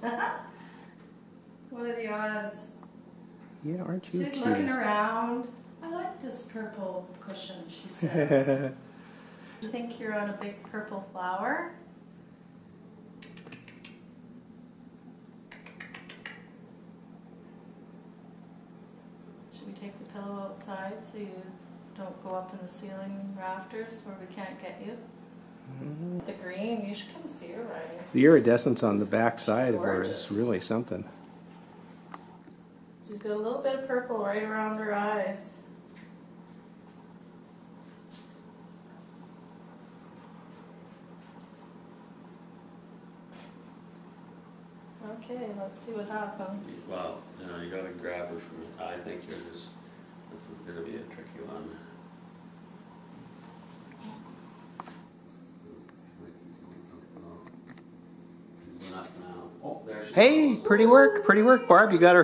what are the odds? Yeah, aren't you She's cute? looking around. I like this purple cushion, she says. I think you're on a big purple flower. Should we take the pillow outside so you don't go up in the ceiling rafters where we can't get you? Mm-hmm. The green, you should come see. The iridescence on the back side of her is really something. She's got a little bit of purple right around her eyes. Okay, let's see what happens. Well, you know, you gotta grab her from, I think you're just, this is gonna be a tricky one. Hey, pretty work, pretty work, Barb. You got her